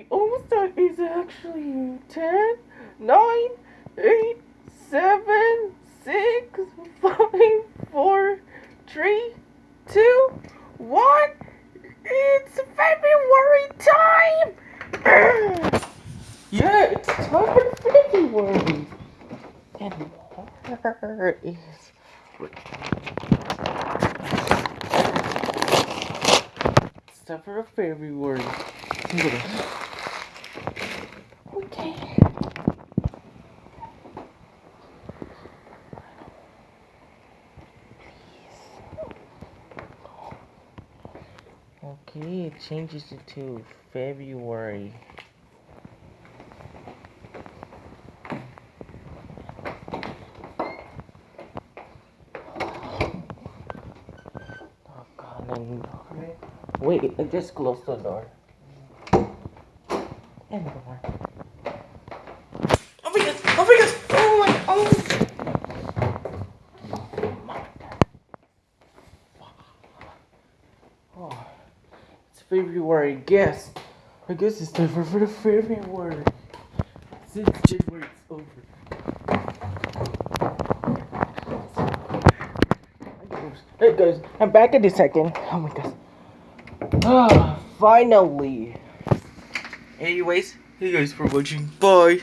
Okay, almost done. It's actually 10, 9, 8, 7, 6, 5, 4, 3, 2, 1. It's February time! yeah, it's time for February. And where is. For February. Okay, it changes it to February. Oh god, then... Wait, just closed the door. And the door. Oh my god! Oh my god! Oh my oh! Oh, it's February. Guess. I guess it's time for, the February. Since January is over. Hey guys, I'm back in a second. Oh my god. Ah, finally. Anyways, thank you guys for watching. Bye.